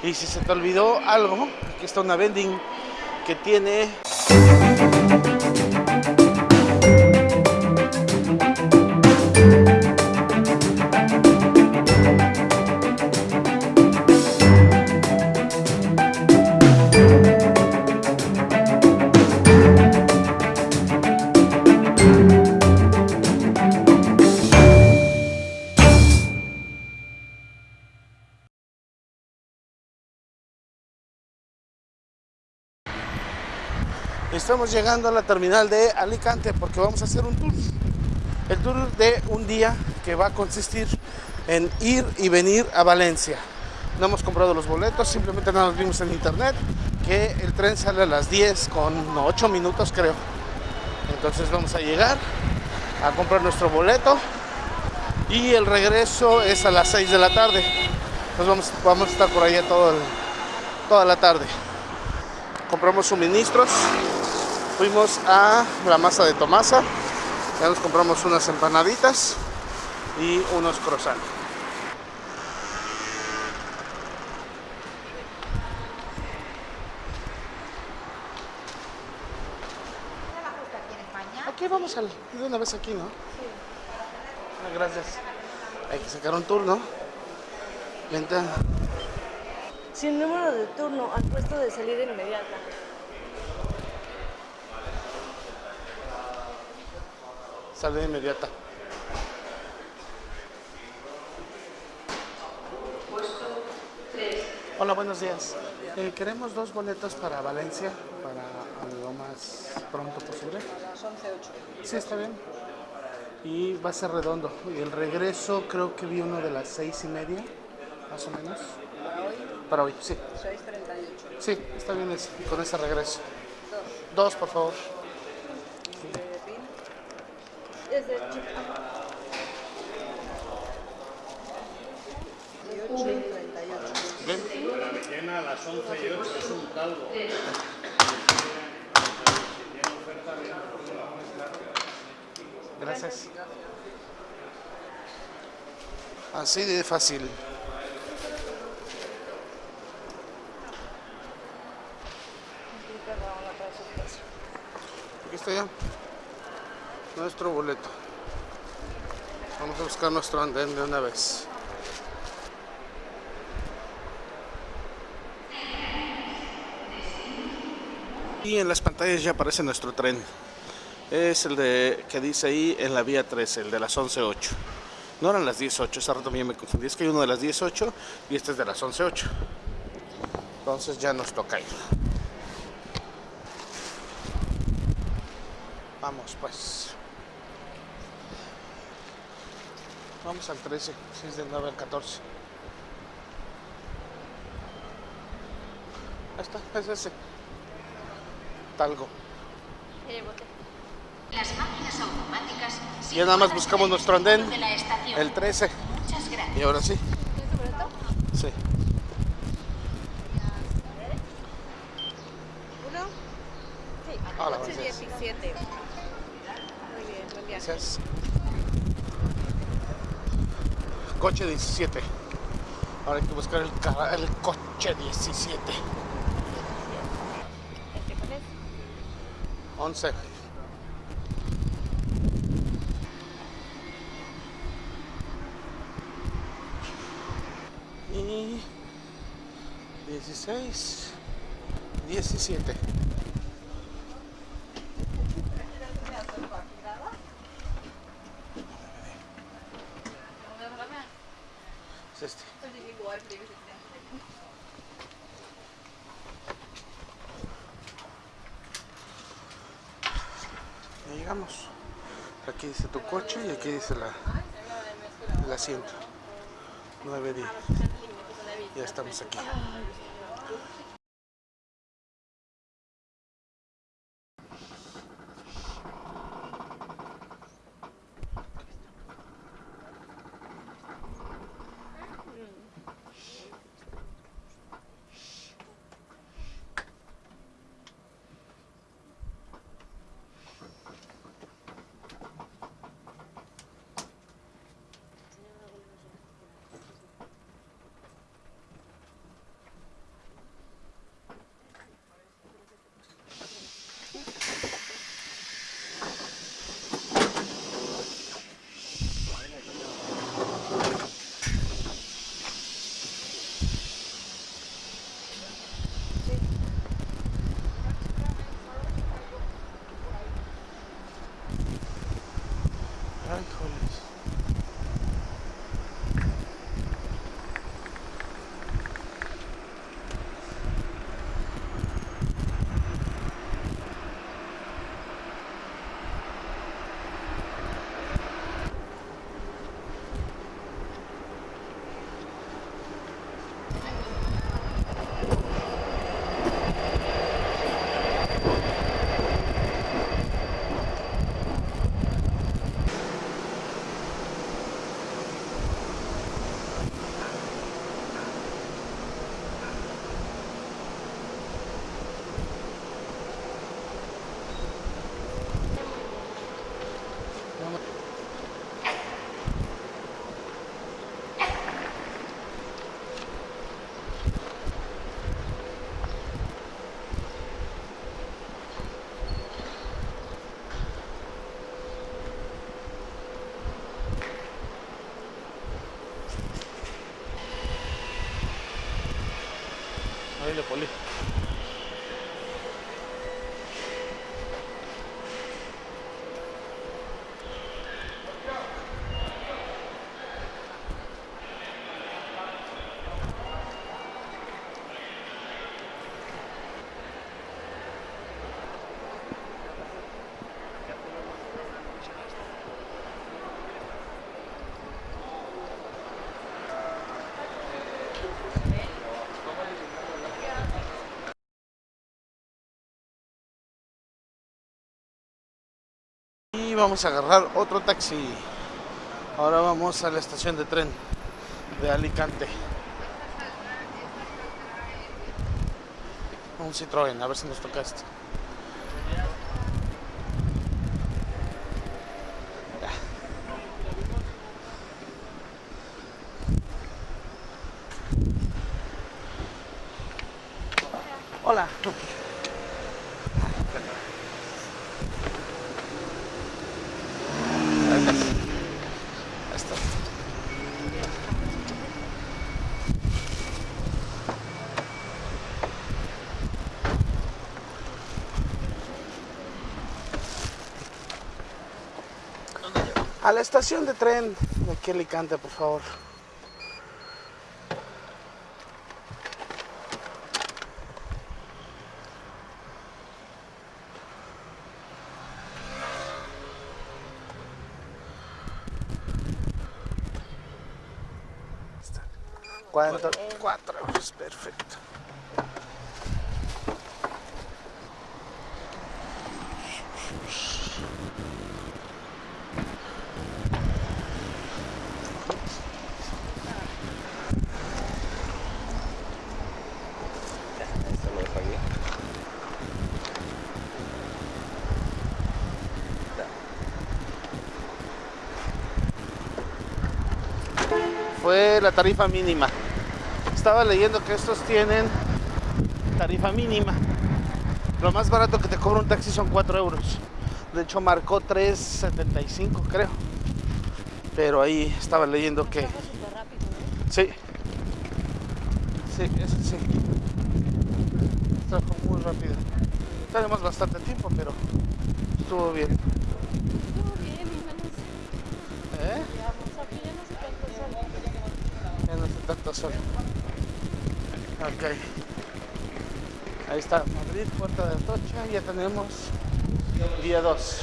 Y si se te olvidó algo, aquí está una vending que tiene Estamos llegando a la terminal de Alicante porque vamos a hacer un tour. El tour de un día que va a consistir en ir y venir a Valencia. No hemos comprado los boletos, simplemente más vimos en internet que el tren sale a las 10 con 8 minutos creo. Entonces vamos a llegar a comprar nuestro boleto y el regreso es a las 6 de la tarde. Entonces vamos, vamos a estar por allá todo toda la tarde. Compramos suministros fuimos a la masa de Tomasa, ya nos compramos unas empanaditas y unos croissants. Aquí vamos al, de una vez aquí, ¿no? Sí. Ah, gracias. Hay que sacar un turno. Venta. Sin número de turno al puesto de salida inmediata. Salida inmediata. Hola, buenos días. Eh, queremos dos boletos para Valencia, para lo más pronto posible. A las 11.08. Sí, está bien. Y va a ser redondo. Y el regreso creo que vi uno de las seis y media, más o menos. ¿Para hoy? Para hoy, sí. 6.38. Sí, está bien ese, con ese regreso. Dos. Dos, por favor. Es de chip. 18.38. Bien. Llena a las 11 y 8 es un caldo. Gracias. Así de fácil. Ya. Nuestro boleto. Vamos a buscar nuestro andén de una vez. Y en las pantallas ya aparece nuestro tren. Es el de que dice ahí en la vía 13, el de las 11.08. No eran las 18, ese rato también me confundí. Es que hay uno de las 18 y este es de las 11.08. Entonces ya nos toca ir. Vamos pues. Vamos al 13, si es del 9 al 14. Ahí está, es ese. Talgo. Las máquinas automáticas. Ya nada más buscamos nuestro andén, el 13. Muchas gracias. Y ahora sí. Sí. ¿Uno? Sí. Hola, gracias. 17. Muy bien, buen viaje. Gracias. Coche 17. Ahora hay que buscar el, el coche 17. ¿Este cuál es? 11. Y 16, 17. Es este. Ya llegamos. Aquí dice tu coche y aquí dice la, el asiento. 9 días. Ya estamos aquí. Ahí le poli. Y vamos a agarrar otro taxi. Ahora vamos a la estación de tren de Alicante. Un Citroën, a ver si nos toca. Ya. Hola. Gracias. Ahí está. A la estación de tren de aquí Alicante, por favor. Cuatro euros, perfecto. Fue la tarifa mínima. Estaba leyendo que estos tienen tarifa mínima. Lo más barato que te cobra un taxi son 4 euros. De hecho marcó 3.75 creo. Pero ahí estaba leyendo que... Sí. Sí, eso sí. Trabajo muy rápido. Tenemos bastante tiempo, pero estuvo bien. Estuvo bien, y menos. ¿Eh? Digamos, aquí ya no sé cuánto son. Tanto sol. Ok. Ahí está Madrid, Puerta de Atocha. Ya tenemos día 2.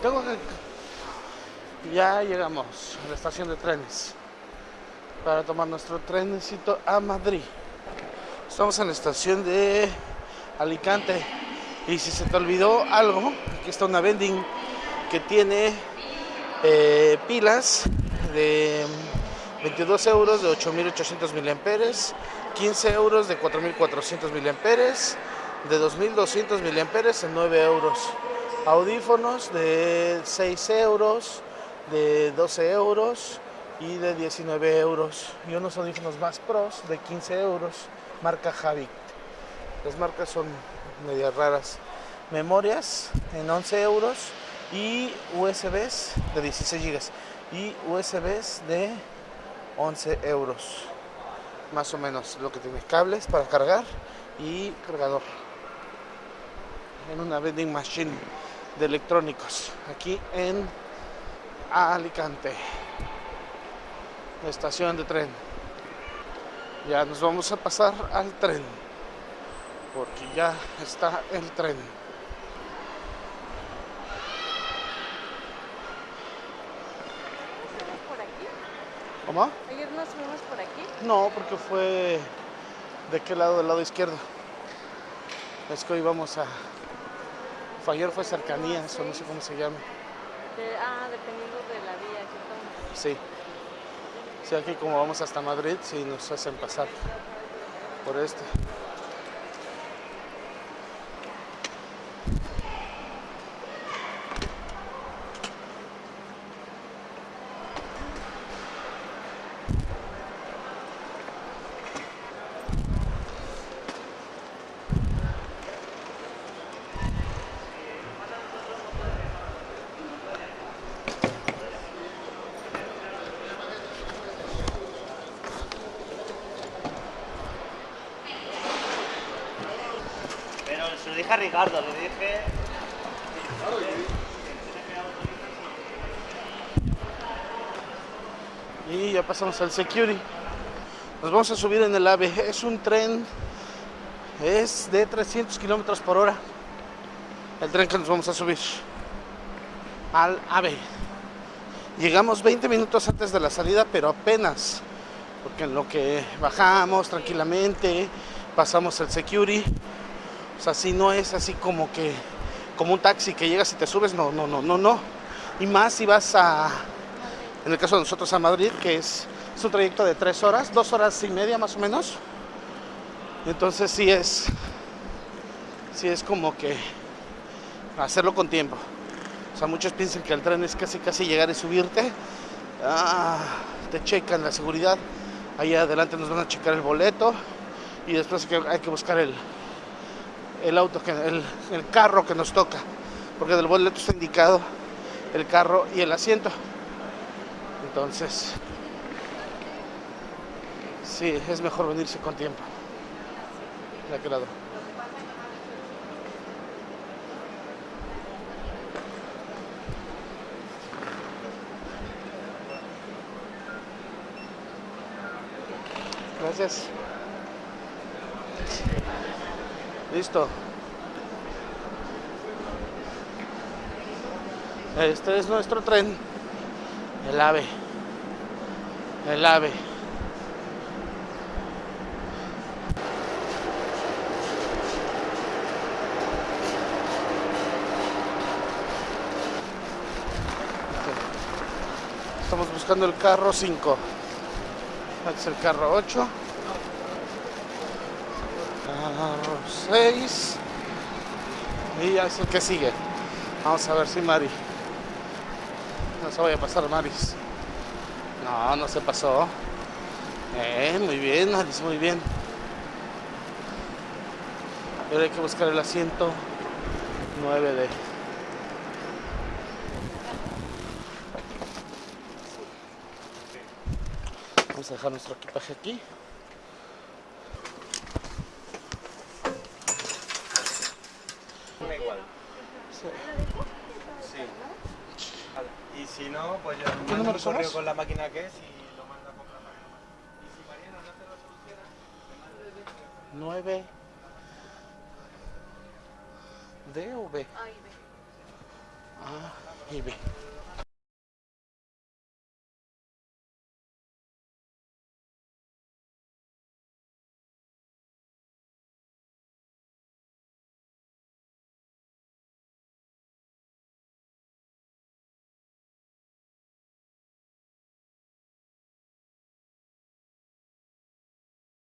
Tengo. Ya llegamos a la estación de trenes para tomar nuestro trenecito a Madrid. Estamos en la estación de Alicante y si se te olvidó algo, aquí está una vending que tiene eh, pilas de 22 euros de 8800 miliamperes, 15 euros de 4400 miliamperes, de 2200 miliamperes en 9 euros. Audífonos de 6 euros, de 12 euros y de 19 euros. Y unos audífonos más pros de 15 euros, marca Havik. Las marcas son medias raras. Memorias en 11 euros y USBs de 16 gigas y USBs de 11 euros. Más o menos lo que tiene cables para cargar y cargador. En una vending machine de electrónicos aquí en Alicante. Estación de tren. Ya nos vamos a pasar al tren. Porque ya está el tren. ¿Fuimos por aquí? ¿Cómo? Ayer nos fuimos por aquí. No, porque fue de qué lado, del lado izquierdo. Es que hoy vamos a. Ayer fue cercanías, o no sé cómo se llama. De- ah, dependiendo de la vía que tomes. Sí. Sí, aquí como vamos hasta Madrid, sí nos hacen pasar por este. Dije a Ricardo, le dije. Y ya pasamos al security. Nos vamos a subir en el AVE. Es un tren, es de 300 kilómetros por hora. El tren que nos vamos a subir al AVE. Llegamos 20 minutos antes de la salida, pero apenas. Porque en lo que bajamos tranquilamente, pasamos el security. O sea, si no es así como que, como un taxi que llegas y te subes, no, no, no, no, no. Y más si vas a, en el caso de nosotros a Madrid, que es, es un trayecto de tres horas, dos horas y media más o menos. Entonces sí es, sí es como que hacerlo con tiempo. O sea, muchos piensan que el tren es casi casi llegar y subirte. Ah, te checan la seguridad. Ahí adelante nos van a checar el boleto. Y después hay que, hay que buscar el, el auto, que, el, el carro que nos toca. Porque del boleto está indicado el carro y el asiento. Entonces, sí, es mejor venirse con tiempo. De aquel lado. Gracias. Listo. Este es nuestro tren. El ave. El ave. Estamos buscando el carro 5. Este es el carro 8. Carro 6. Y ya es el que sigue. Vamos a ver si Mari. No se vaya a pasar Maris. No, no se pasó. Muy bien, Maris, muy bien. Ahora hay que buscar el asiento 9D. Vamos a dejar nuestro equipaje aquí. Da igual. Sí. Sí. Y si no, pues yo ¿Qué mando número un correo somos? con la máquina que es y lo mando a comprar mañana. Y si Mariana no te lo soluciona, me manda el 9 D o B? Ay, ve. A y B.